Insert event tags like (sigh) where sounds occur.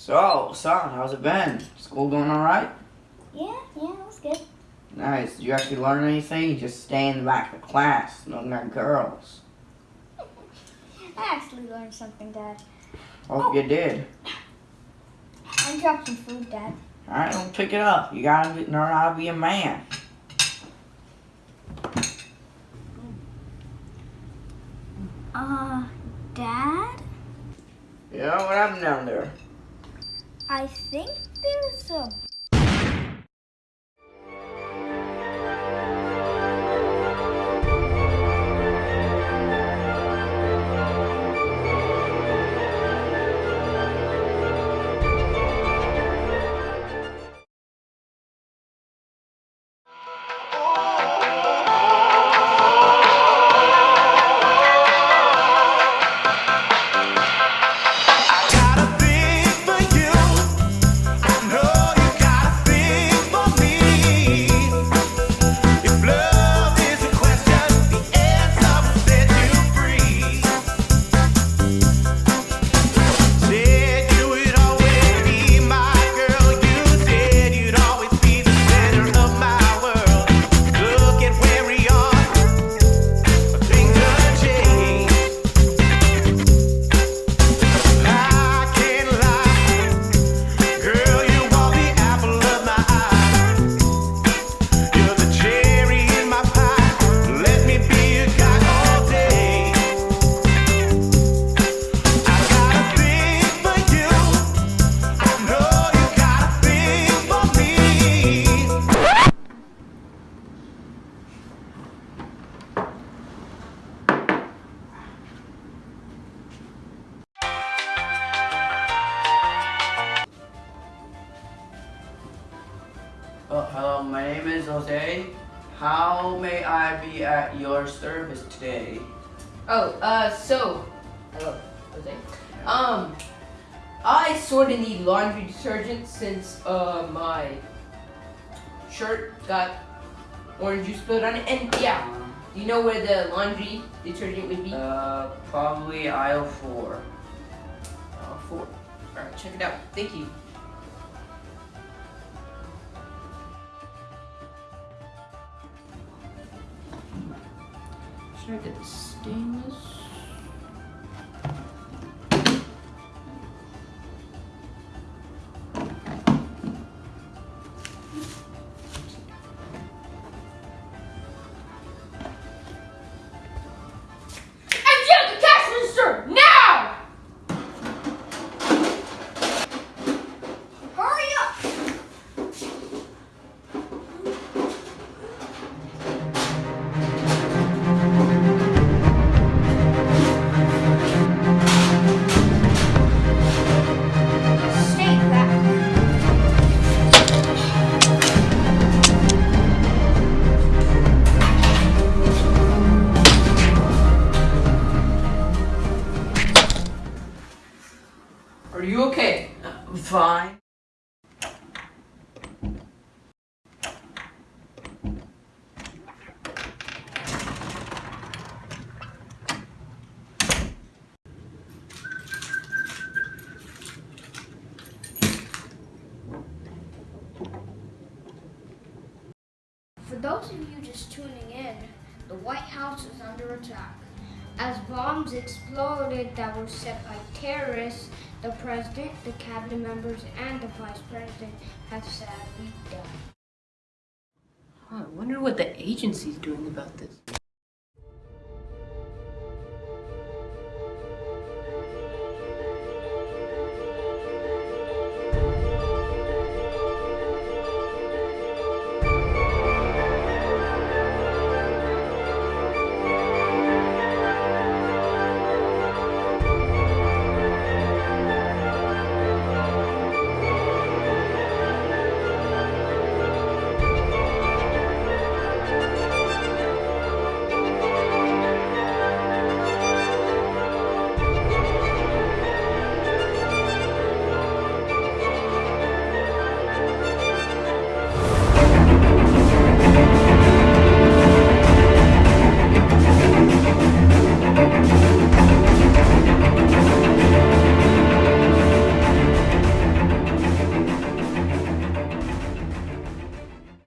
So, son, how's it been? School going alright? Yeah, yeah, that's good. Nice. Did you actually learn anything? You just stay in the back of the class, looking at girls. (laughs) I actually learned something, Dad. Hope you did. I dropped some food, Dad. Alright, don't pick it up. You gotta learn how to be a man. Uh, Dad? Yeah, what happened down there? I think there's a Oh, hello, my name is Jose. How may I be at your service today? Oh, uh, so, hello, Jose. Um, I sort of need laundry detergent since, uh, my shirt got orange juice spilled on it. And yeah, Um, do you know where the laundry detergent would be? uh, probably aisle four. Uh, four. Alright, check it out. Thank you. Get the stainless? Are you okay? I'm fine. For those of you just tuning in, the White House is under attack. As bombs exploded that were set by terrorists, the president, the cabinet members, and the vice president have sadly died. I wonder what the agency's doing about this.